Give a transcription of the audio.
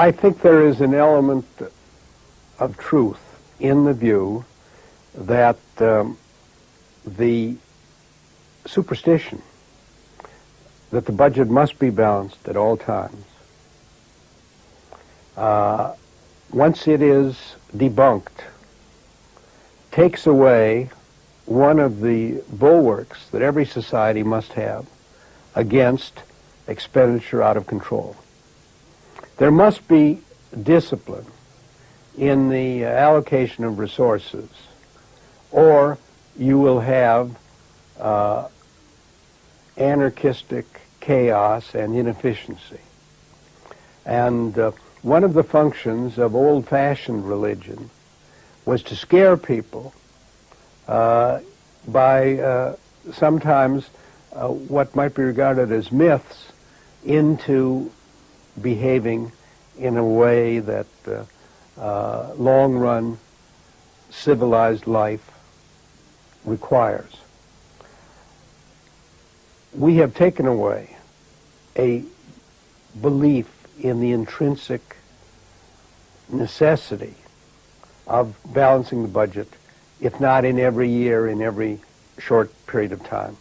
I think there is an element of truth in the view that um, the superstition that the budget must be balanced at all times, uh, once it is debunked, takes away one of the bulwarks that every society must have against expenditure out of control. There must be discipline in the allocation of resources, or you will have uh, anarchistic chaos and inefficiency. And uh, one of the functions of old-fashioned religion was to scare people uh, by uh, sometimes uh, what might be regarded as myths into behaving in a way that uh, uh, long-run civilized life requires. We have taken away a belief in the intrinsic necessity of balancing the budget, if not in every year, in every short period of time.